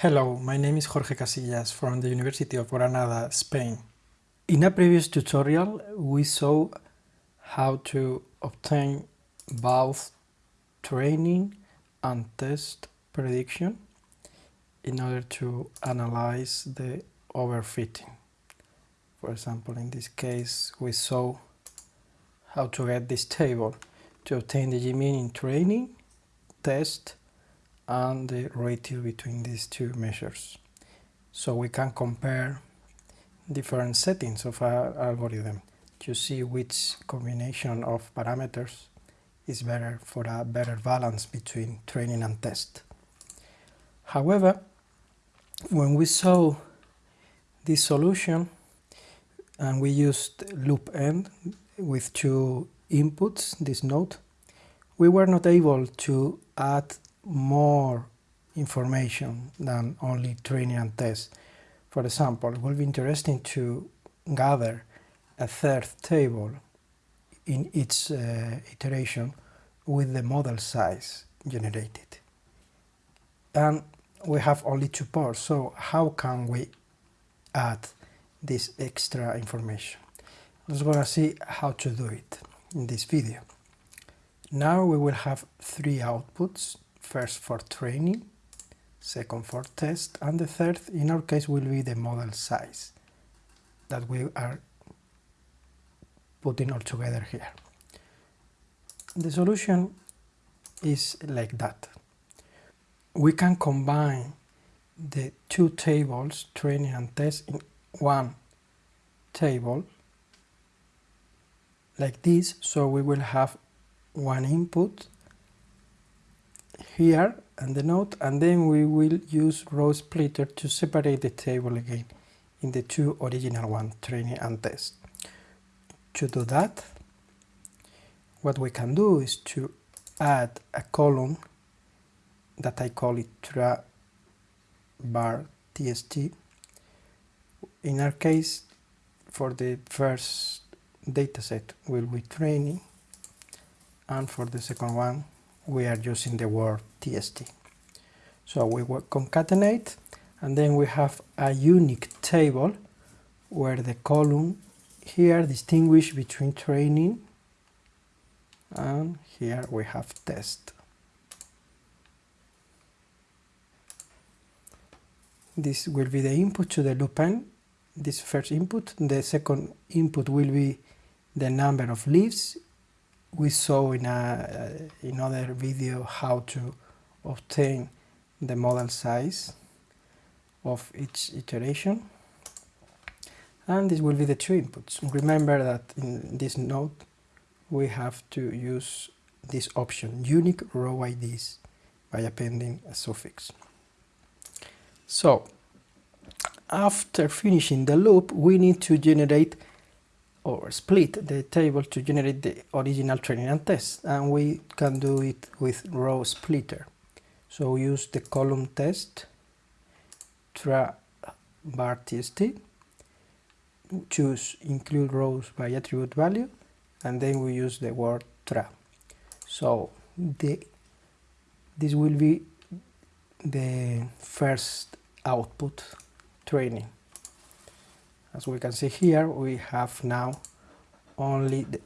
Hello, my name is Jorge Casillas from the University of Granada, Spain. In a previous tutorial we saw how to obtain both training and test prediction in order to analyze the overfitting. For example, in this case we saw how to get this table to obtain the G-mean in training, test and the ratio between these two measures. So we can compare different settings of our algorithm to see which combination of parameters is better for a better balance between training and test. However, when we saw this solution and we used loop end with two inputs, this node, we were not able to add more information than only training and test. For example, it will be interesting to gather a third table in each uh, iteration with the model size generated. And we have only two parts, so how can we add this extra information? Let's go to see how to do it in this video. Now we will have three outputs first for training, second for test, and the third in our case will be the model size that we are putting all together here. The solution is like that. We can combine the two tables, training and test, in one table like this, so we will have one input here and the node and then we will use row splitter to separate the table again in the two original one training and test. To do that what we can do is to add a column that I call it tra bar tst in our case for the first dataset will be training and for the second one we are using the word tst. So we will concatenate and then we have a unique table where the column here distinguish between training and here we have test. This will be the input to the loop loopend, this first input. The second input will be the number of leaves we saw in a uh, in other video how to obtain the model size of each iteration and this will be the two inputs. Remember that in this node we have to use this option unique row IDs by appending a suffix. So after finishing the loop we need to generate or split the table to generate the original training and test and we can do it with row splitter. So use the column test tra bar tst choose include rows by attribute value and then we use the word tra. So the this will be the first output training as we can see here we have now only the,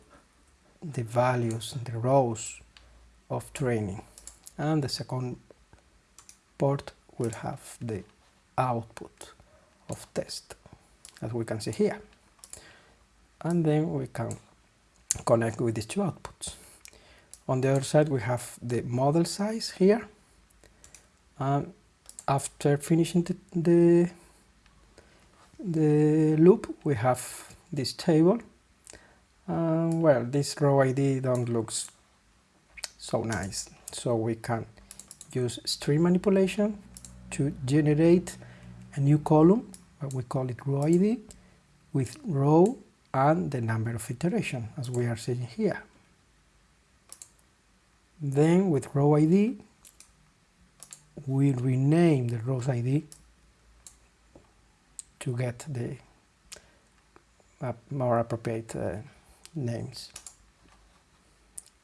the values the rows of training. And the second port will have the output of test as we can see here. And then we can connect with these two outputs. On the other side we have the model size here. And after finishing the, the the loop we have this table. And well this row ID don't looks so nice. So we can use string manipulation to generate a new column but we call it row ID with row and the number of iteration as we are seeing here. Then with row ID we rename the rows ID to get the uh, more appropriate uh, names.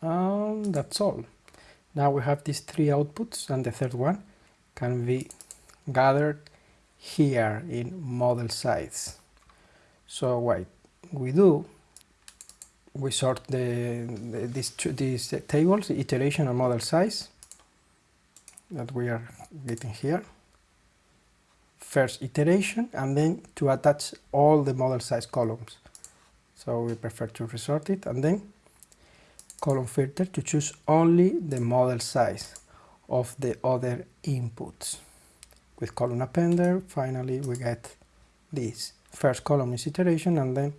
And that's all. Now we have these three outputs and the third one can be gathered here in model size. So what we do, we sort the, the these, these tables, iteration and model size that we are getting here. First iteration and then to attach all the model size columns. So we prefer to resort it and then column filter to choose only the model size of the other inputs. With column appender, finally we get this. First column is iteration and then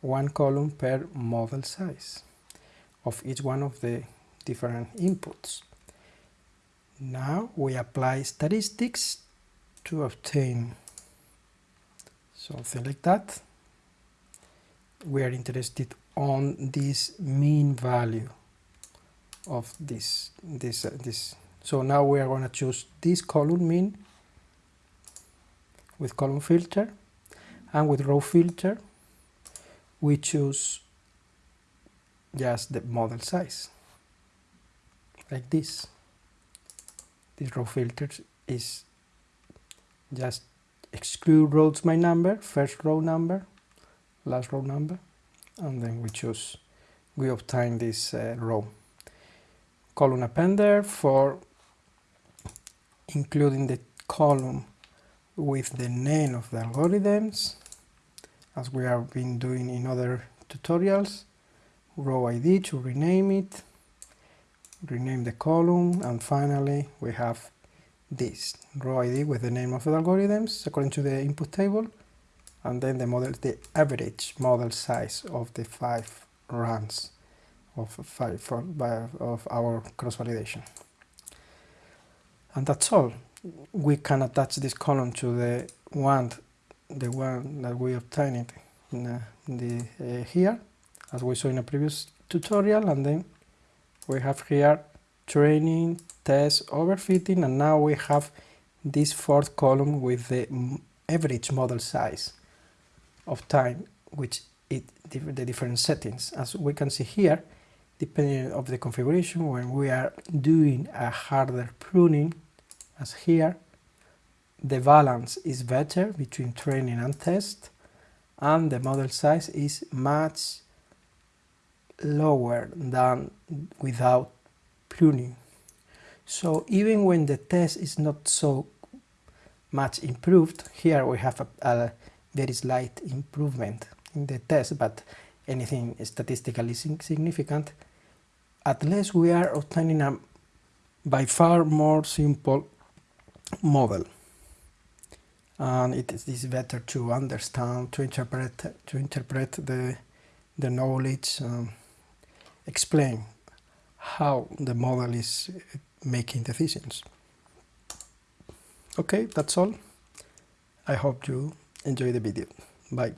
one column per model size of each one of the different inputs. Now we apply statistics to obtain something like that. We are interested on this mean value of this this uh, this so now we are going to choose this column mean with column filter and with row filter we choose just the model size like this this row filter is just exclude rows by number first row number last row number and then we choose we obtain this uh, row. Column appender for including the column with the name of the algorithms as we have been doing in other tutorials. Row ID to rename it rename the column and finally we have this. Row ID with the name of the algorithms according to the input table and then the model the average model size of the five runs of five for, by, of our cross validation and that's all. We can attach this column to the one the one that we obtained in, uh, the uh, here as we saw in a previous tutorial and then we have here training test overfitting and now we have this fourth column with the average model size of time which it the different settings. As we can see here depending of the configuration when we are doing a harder pruning as here the balance is better between training and test and the model size is much lower than without pruning so even when the test is not so much improved here we have a, a very slight improvement in the test but anything statistically significant at least we are obtaining a by far more simple model. And it is better to understand to interpret to interpret the the knowledge um, explain how the model is making decisions. Okay that's all. I hope you enjoy the video. Bye